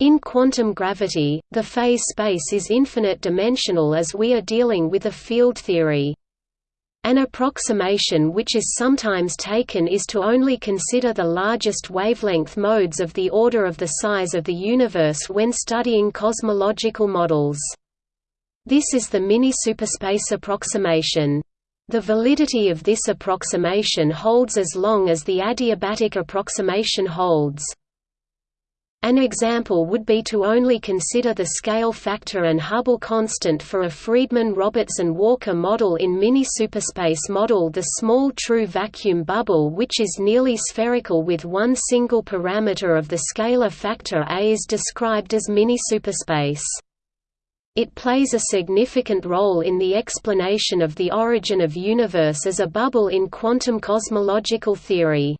In quantum gravity, the phase space is infinite dimensional as we are dealing with a field theory. An approximation which is sometimes taken is to only consider the largest wavelength modes of the order of the size of the universe when studying cosmological models. This is the mini-superspace approximation. The validity of this approximation holds as long as the adiabatic approximation holds. An example would be to only consider the scale factor and Hubble constant for a Friedmann-Robertson-Walker model in mini-superspace model the small true vacuum bubble which is nearly spherical with one single parameter of the scalar factor A is described as mini-superspace. It plays a significant role in the explanation of the origin of universe as a bubble in quantum cosmological theory.